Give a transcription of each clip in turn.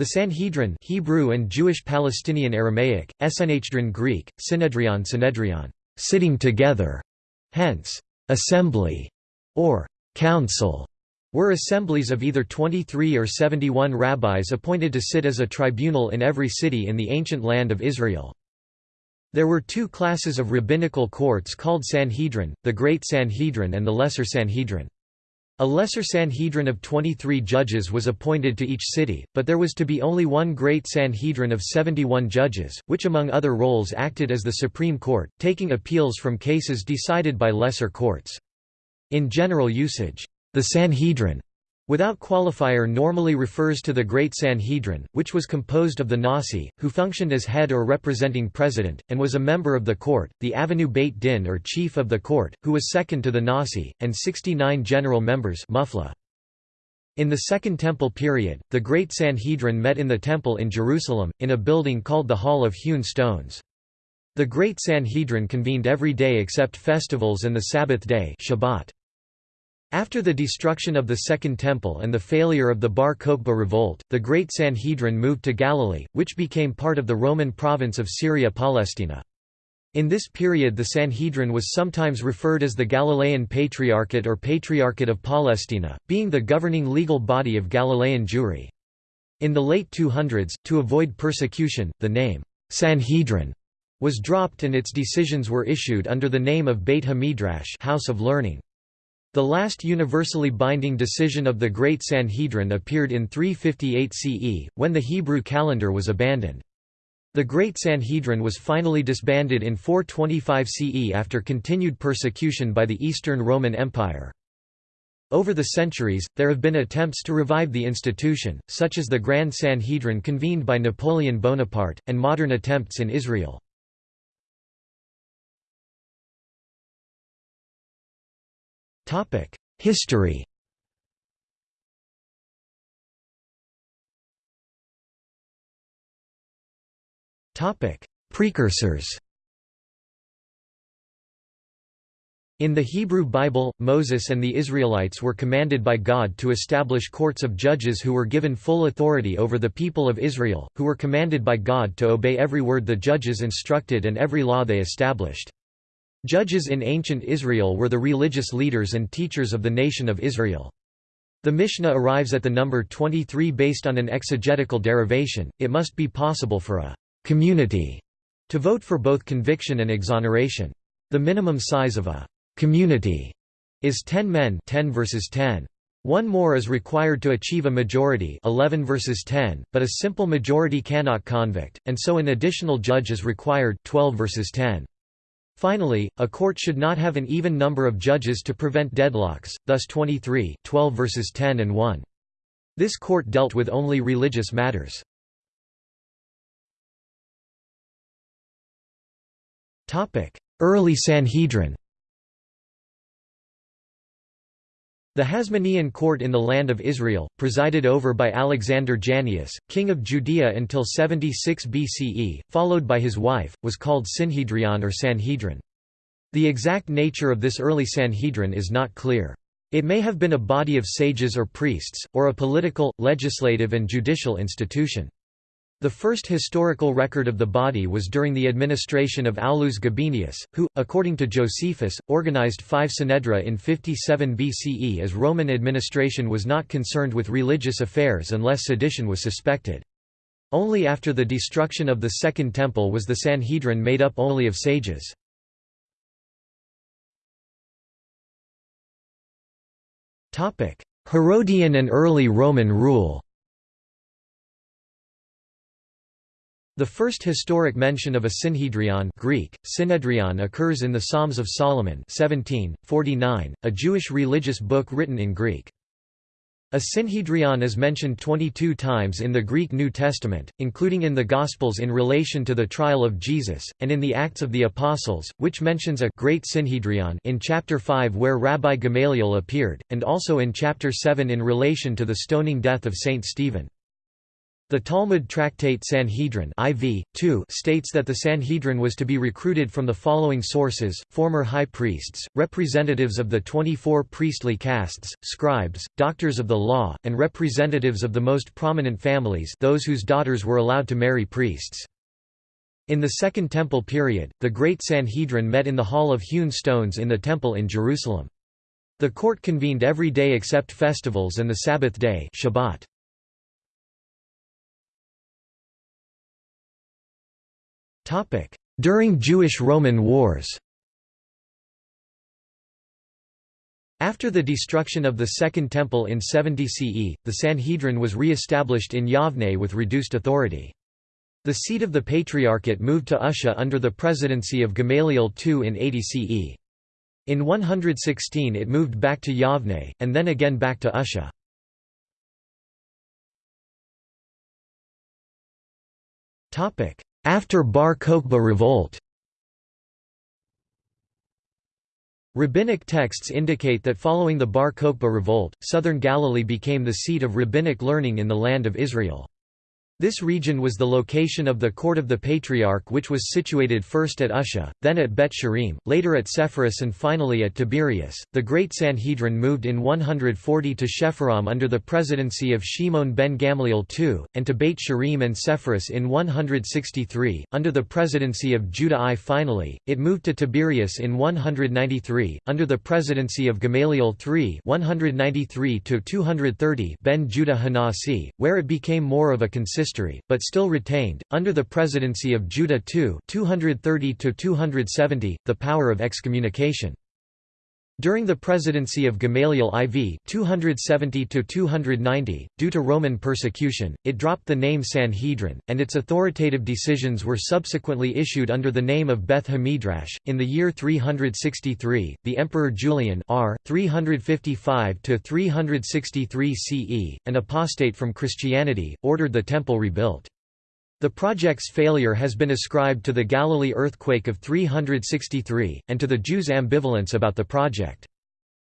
The Sanhedrin Hebrew and Jewish Palestinian Aramaic, Esenhedrin Greek, Synedrion Synedrion, sitting together, hence, assembly, or council, were assemblies of either 23 or 71 rabbis appointed to sit as a tribunal in every city in the ancient land of Israel. There were two classes of rabbinical courts called Sanhedrin, the Great Sanhedrin and the Lesser Sanhedrin. A lesser Sanhedrin of 23 judges was appointed to each city, but there was to be only one great Sanhedrin of 71 judges, which among other roles acted as the Supreme Court, taking appeals from cases decided by lesser courts. In general usage, the Sanhedrin Without qualifier normally refers to the Great Sanhedrin, which was composed of the Nasi, who functioned as head or representing president, and was a member of the court, the Avenu Beit Din or chief of the court, who was second to the Nasi, and 69 general members mufla. In the Second Temple period, the Great Sanhedrin met in the Temple in Jerusalem, in a building called the Hall of Hewn Stones. The Great Sanhedrin convened every day except festivals and the Sabbath day Shabbat. After the destruction of the Second Temple and the failure of the Bar Kokhba revolt, the Great Sanhedrin moved to Galilee, which became part of the Roman province of Syria Palestina. In this period the Sanhedrin was sometimes referred as the Galilean Patriarchate or Patriarchate of Palestina, being the governing legal body of Galilean Jewry. In the late 200s, to avoid persecution, the name, Sanhedrin, was dropped and its decisions were issued under the name of Beit HaMidrash House of Learning. The last universally binding decision of the Great Sanhedrin appeared in 358 CE, when the Hebrew calendar was abandoned. The Great Sanhedrin was finally disbanded in 425 CE after continued persecution by the Eastern Roman Empire. Over the centuries, there have been attempts to revive the institution, such as the Grand Sanhedrin convened by Napoleon Bonaparte, and modern attempts in Israel. History Precursors In the Hebrew Bible, Moses and the Israelites were commanded by God to establish courts of judges who were given full authority over the people of Israel, who were commanded by God to obey every word the judges instructed and every law they established. Judges in ancient Israel were the religious leaders and teachers of the nation of Israel. The Mishnah arrives at the number 23 based on an exegetical derivation, it must be possible for a «community» to vote for both conviction and exoneration. The minimum size of a «community» is 10 men 10 versus 10. One more is required to achieve a majority 11 versus 10, but a simple majority cannot convict, and so an additional judge is required 12 versus 10. Finally, a court should not have an even number of judges to prevent deadlocks, thus 23 12 versus 10 and 1. This court dealt with only religious matters. Early Sanhedrin The Hasmonean court in the land of Israel, presided over by Alexander Jannaeus, king of Judea until 76 BCE, followed by his wife, was called Synhedrion or Sanhedrin. The exact nature of this early Sanhedrin is not clear. It may have been a body of sages or priests, or a political, legislative and judicial institution. The first historical record of the body was during the administration of Aulus Gabinius, who, according to Josephus, organized five synedra in 57 BCE as Roman administration was not concerned with religious affairs unless sedition was suspected. Only after the destruction of the Second Temple was the Sanhedrin made up only of sages. Herodian and early Roman rule The first historic mention of a synhedrion Greek, synedrion occurs in the Psalms of Solomon 17, 49, a Jewish religious book written in Greek. A synhedrion is mentioned 22 times in the Greek New Testament, including in the Gospels in relation to the trial of Jesus, and in the Acts of the Apostles, which mentions a great synhedrion in chapter 5 where Rabbi Gamaliel appeared, and also in chapter 7 in relation to the stoning death of Saint Stephen. The Talmud tractate Sanhedrin IV, 2 states that the Sanhedrin was to be recruited from the following sources, former high priests, representatives of the 24 priestly castes, scribes, doctors of the law, and representatives of the most prominent families those whose daughters were allowed to marry priests. In the Second Temple period, the Great Sanhedrin met in the Hall of Hewn Stones in the Temple in Jerusalem. The court convened every day except festivals and the Sabbath day Shabbat. During Jewish–Roman wars After the destruction of the Second Temple in 70 CE, the Sanhedrin was re-established in Yavne with reduced authority. The seat of the Patriarchate moved to Usha under the presidency of Gamaliel II in 80 CE. In 116 it moved back to Yavne, and then again back to Usha. After Bar Kokhba revolt Rabbinic texts indicate that following the Bar Kokhba revolt, southern Galilee became the seat of rabbinic learning in the land of Israel. This region was the location of the court of the Patriarch which was situated first at Usha, then at Bet Sharim, later at Sepphoris and finally at Tiberias. The Great Sanhedrin moved in 140 to Shepharam under the presidency of Shimon ben Gamliel II, and to Beit Sharim and Sepphoris in 163, under the presidency of Judah I. Finally, it moved to Tiberias in 193, under the presidency of Gamaliel III 193 ben Judah Hanasi, where it became more of a consistent history, but still retained, under the presidency of Judah II 230 the power of excommunication. During the presidency of Gamaliel IV 270 due to Roman persecution, it dropped the name Sanhedrin, and its authoritative decisions were subsequently issued under the name of Beth Hamidrash. In the year 363, the Emperor Julian R. 355–363 CE, an apostate from Christianity, ordered the temple rebuilt. The project's failure has been ascribed to the Galilee earthquake of 363, and to the Jews' ambivalence about the project.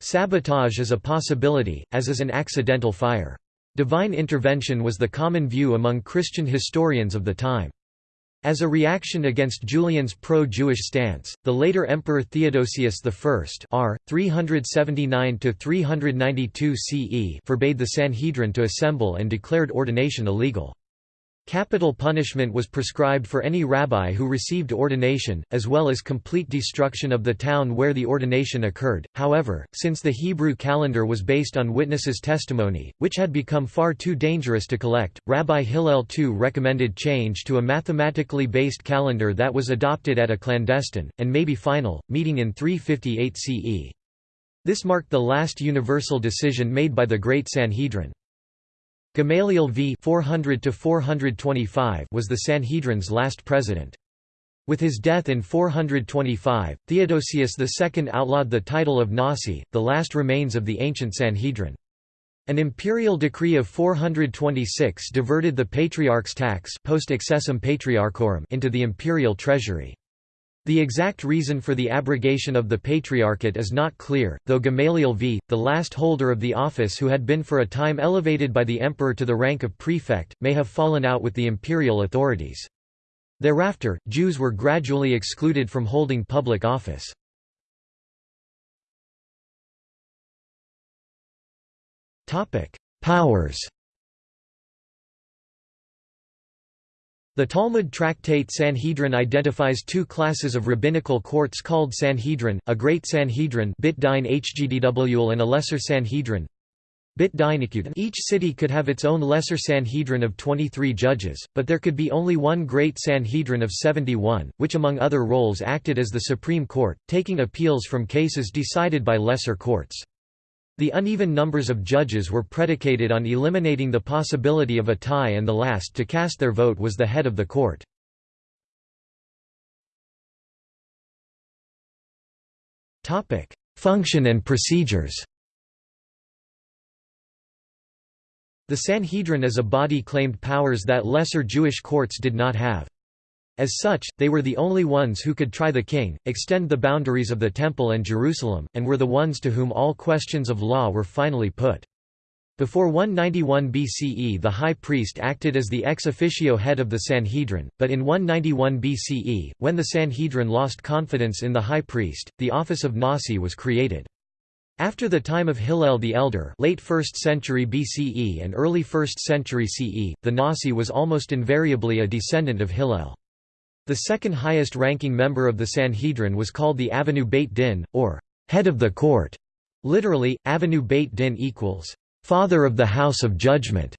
Sabotage is a possibility, as is an accidental fire. Divine intervention was the common view among Christian historians of the time. As a reaction against Julian's pro-Jewish stance, the later Emperor Theodosius I r. 379–392 CE forbade the Sanhedrin to assemble and declared ordination illegal. Capital punishment was prescribed for any rabbi who received ordination, as well as complete destruction of the town where the ordination occurred. However, since the Hebrew calendar was based on witnesses' testimony, which had become far too dangerous to collect, Rabbi Hillel II recommended change to a mathematically based calendar that was adopted at a clandestine, and maybe final, meeting in 358 CE. This marked the last universal decision made by the Great Sanhedrin. Gamaliel v 400 425 was the Sanhedrin's last president. With his death in 425, Theodosius II outlawed the title of Nasi, the last remains of the ancient Sanhedrin. An imperial decree of 426 diverted the patriarch's tax post excessum patriarchorum into the imperial treasury. The exact reason for the abrogation of the Patriarchate is not clear, though Gamaliel v. the last holder of the office who had been for a time elevated by the emperor to the rank of prefect, may have fallen out with the imperial authorities. Thereafter, Jews were gradually excluded from holding public office. Powers The Talmud tractate Sanhedrin identifies two classes of rabbinical courts called Sanhedrin, a Great Sanhedrin and a Lesser Sanhedrin. Each city could have its own lesser Sanhedrin of 23 judges, but there could be only one Great Sanhedrin of 71, which among other roles acted as the Supreme Court, taking appeals from cases decided by lesser courts. The uneven numbers of judges were predicated on eliminating the possibility of a tie and the last to cast their vote was the head of the court. Function and procedures The Sanhedrin as a body claimed powers that lesser Jewish courts did not have. As such, they were the only ones who could try the king, extend the boundaries of the Temple and Jerusalem, and were the ones to whom all questions of law were finally put. Before 191 BCE the high priest acted as the ex officio head of the Sanhedrin, but in 191 BCE, when the Sanhedrin lost confidence in the high priest, the office of Nasi was created. After the time of Hillel the Elder late 1st century BCE and early 1st century CE, the Nasi was almost invariably a descendant of Hillel. The second highest ranking member of the Sanhedrin was called the Avenue Beit Din, or head of the court. Literally, Avenue Beit Din equals father of the House of Judgment,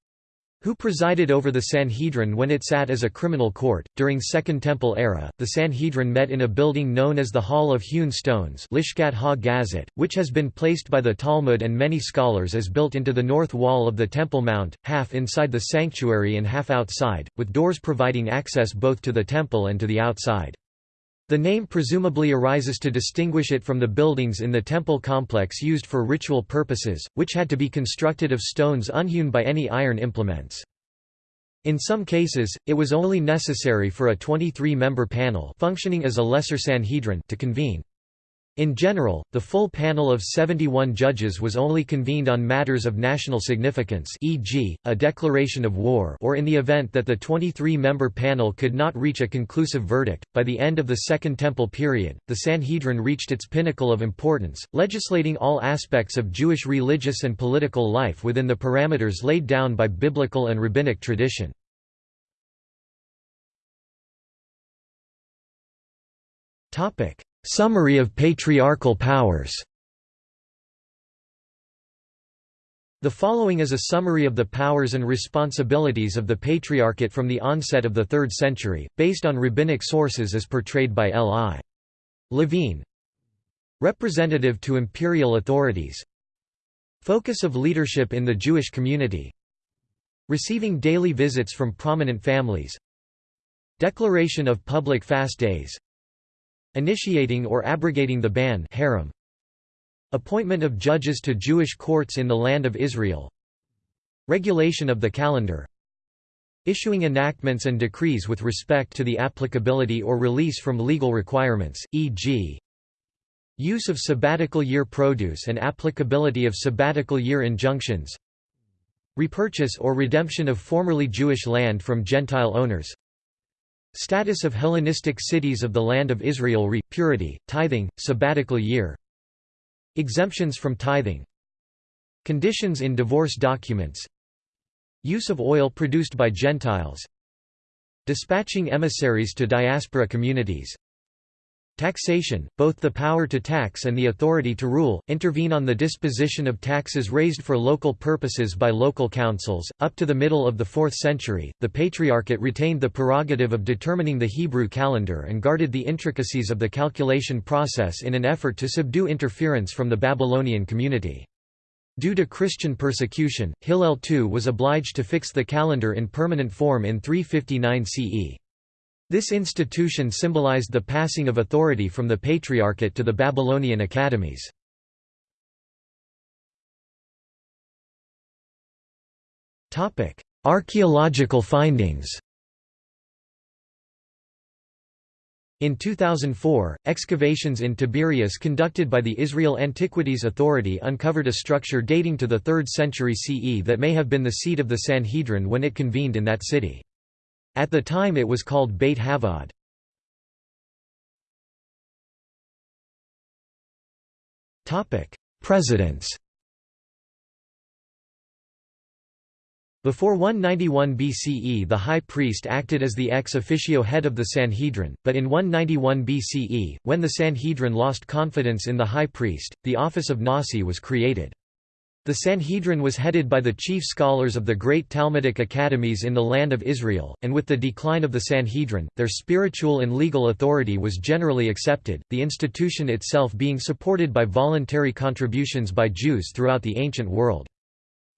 who presided over the Sanhedrin when it sat as a criminal court. During Second Temple era, the Sanhedrin met in a building known as the Hall of Hewn Stones, Lishkat ha-Gazit, which has been placed by the Talmud and many scholars as built into the north wall of the Temple Mount, half inside the sanctuary and half outside, with doors providing access both to the temple and to the outside. The name presumably arises to distinguish it from the buildings in the temple complex used for ritual purposes, which had to be constructed of stones unhewn by any iron implements. In some cases, it was only necessary for a 23-member panel functioning as a lesser Sanhedrin to convene. In general, the full panel of 71 judges was only convened on matters of national significance e.g., a declaration of war or in the event that the 23-member panel could not reach a conclusive verdict. By the end of the Second Temple period, the Sanhedrin reached its pinnacle of importance, legislating all aspects of Jewish religious and political life within the parameters laid down by biblical and rabbinic tradition. Topic: Summary of patriarchal powers. The following is a summary of the powers and responsibilities of the Patriarchate from the onset of the 3rd century, based on rabbinic sources as portrayed by L.I. Levine. Representative to imperial authorities. Focus of leadership in the Jewish community. Receiving daily visits from prominent families. Declaration of public fast days Initiating or abrogating the ban herem. Appointment of judges to Jewish courts in the Land of Israel Regulation of the calendar Issuing enactments and decrees with respect to the applicability or release from legal requirements, e.g. Use of sabbatical year produce and applicability of sabbatical year injunctions Repurchase or redemption of formerly Jewish land from Gentile owners Status of Hellenistic cities of the Land of Israel re, purity, tithing, sabbatical year. Exemptions from tithing. Conditions in divorce documents. Use of oil produced by Gentiles. Dispatching emissaries to diaspora communities Taxation, both the power to tax and the authority to rule, intervene on the disposition of taxes raised for local purposes by local councils. Up to the middle of the 4th century, the Patriarchate retained the prerogative of determining the Hebrew calendar and guarded the intricacies of the calculation process in an effort to subdue interference from the Babylonian community. Due to Christian persecution, Hillel II was obliged to fix the calendar in permanent form in 359 CE. This institution symbolized the passing of authority from the Patriarchate to the Babylonian academies. Archaeological findings In 2004, excavations in Tiberias conducted by the Israel Antiquities Authority uncovered a structure dating to the 3rd century CE that may have been the seat of the Sanhedrin when it convened in that city. At the time it was called Beit Havad. Presidents Before 191 BCE the high priest acted as the ex officio head of the Sanhedrin, but in 191 BCE, when the Sanhedrin lost confidence in the high priest, the office of Nasi was created. The Sanhedrin was headed by the chief scholars of the great Talmudic academies in the land of Israel, and with the decline of the Sanhedrin, their spiritual and legal authority was generally accepted, the institution itself being supported by voluntary contributions by Jews throughout the ancient world.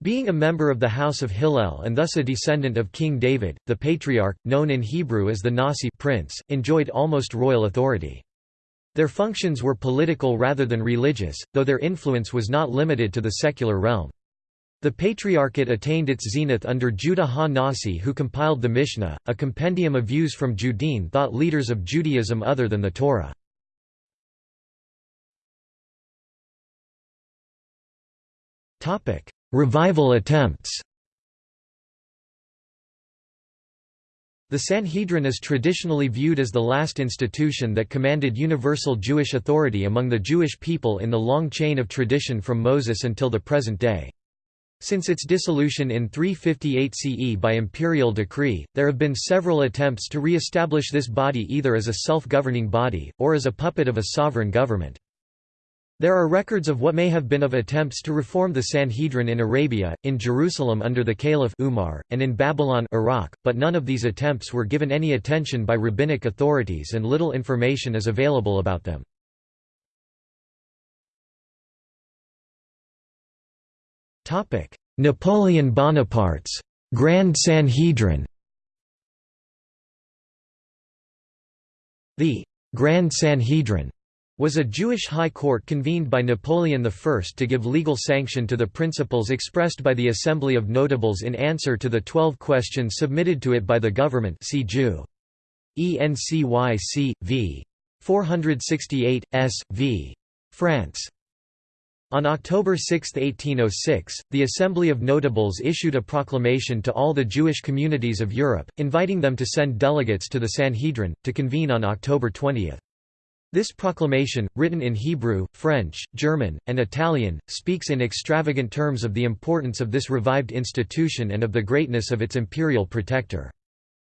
Being a member of the house of Hillel and thus a descendant of King David, the patriarch, known in Hebrew as the Nasi prince, enjoyed almost royal authority. Their functions were political rather than religious, though their influence was not limited to the secular realm. The Patriarchate attained its zenith under Judah ha-Nasi who compiled the Mishnah, a compendium of views from Judean thought leaders of Judaism other than the Torah. revival attempts The Sanhedrin is traditionally viewed as the last institution that commanded universal Jewish authority among the Jewish people in the long chain of tradition from Moses until the present day. Since its dissolution in 358 CE by imperial decree, there have been several attempts to re-establish this body either as a self-governing body, or as a puppet of a sovereign government. There are records of what may have been of attempts to reform the Sanhedrin in Arabia, in Jerusalem under the Caliph Umar, and in Babylon Iraq, but none of these attempts were given any attention by rabbinic authorities and little information is available about them. Napoleon Bonaparte's Grand Sanhedrin The Grand Sanhedrin was a Jewish high court convened by Napoleon I to give legal sanction to the principles expressed by the Assembly of Notables in answer to the twelve questions submitted to it by the government see Jew. ENCYC, v. 468, s. v. France. On October 6, 1806, the Assembly of Notables issued a proclamation to all the Jewish communities of Europe, inviting them to send delegates to the Sanhedrin, to convene on October 20. This proclamation, written in Hebrew, French, German, and Italian, speaks in extravagant terms of the importance of this revived institution and of the greatness of its imperial protector.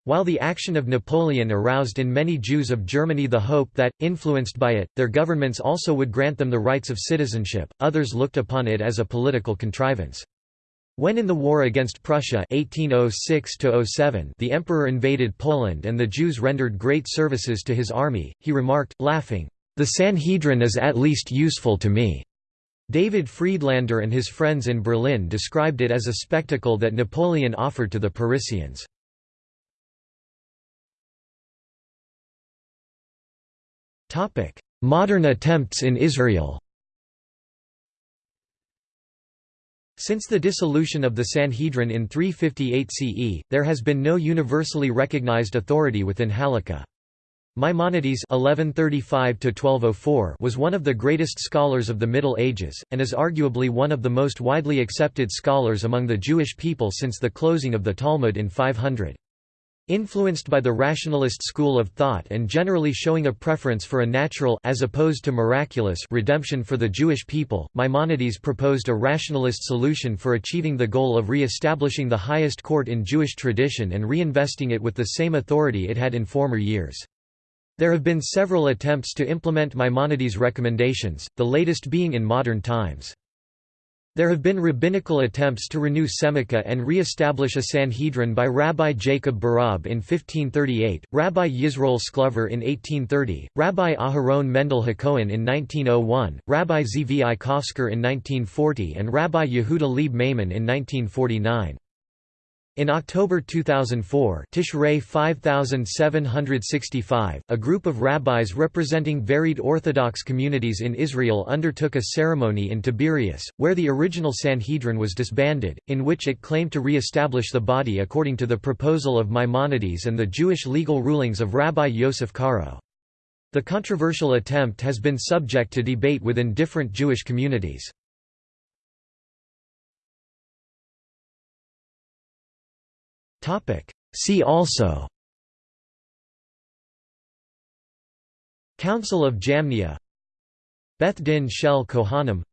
While the action of Napoleon aroused in many Jews of Germany the hope that, influenced by it, their governments also would grant them the rights of citizenship, others looked upon it as a political contrivance. When in the war against Prussia 1806 the emperor invaded Poland and the Jews rendered great services to his army, he remarked, laughing, "'The Sanhedrin is at least useful to me.'" David Friedlander and his friends in Berlin described it as a spectacle that Napoleon offered to the Parisians. Modern attempts in Israel Since the dissolution of the Sanhedrin in 358 CE, there has been no universally recognized authority within Halakha. Maimonides (1135–1204) was one of the greatest scholars of the Middle Ages, and is arguably one of the most widely accepted scholars among the Jewish people since the closing of the Talmud in 500. Influenced by the rationalist school of thought and generally showing a preference for a natural as opposed to miraculous redemption for the Jewish people, Maimonides proposed a rationalist solution for achieving the goal of re-establishing the highest court in Jewish tradition and reinvesting it with the same authority it had in former years. There have been several attempts to implement Maimonides' recommendations, the latest being in modern times. There have been rabbinical attempts to renew Semicha and re-establish a Sanhedrin by Rabbi Jacob Barab in 1538, Rabbi Yisroel Sklover in 1830, Rabbi Aharon Mendel Hakohen in 1901, Rabbi Zvi Kosker in 1940 and Rabbi Yehuda Leib Maimon in 1949. In October 2004 Tishrei 5765, a group of rabbis representing varied Orthodox communities in Israel undertook a ceremony in Tiberias, where the original Sanhedrin was disbanded, in which it claimed to re-establish the body according to the proposal of Maimonides and the Jewish legal rulings of Rabbi Yosef Karo. The controversial attempt has been subject to debate within different Jewish communities. See also. Council of Jamnia. Beth Din Shel Kohanim.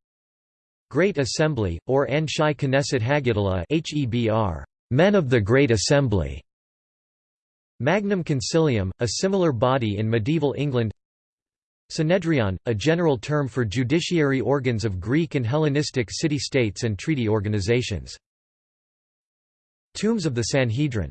Great Assembly, or Anshei Knesset HaGedolah HEBR, Men of the Great Assembly. Magnum Concilium, a similar body in medieval England. Synedrion, a general term for judiciary organs of Greek and Hellenistic city-states and treaty organizations Tombs of the Sanhedrin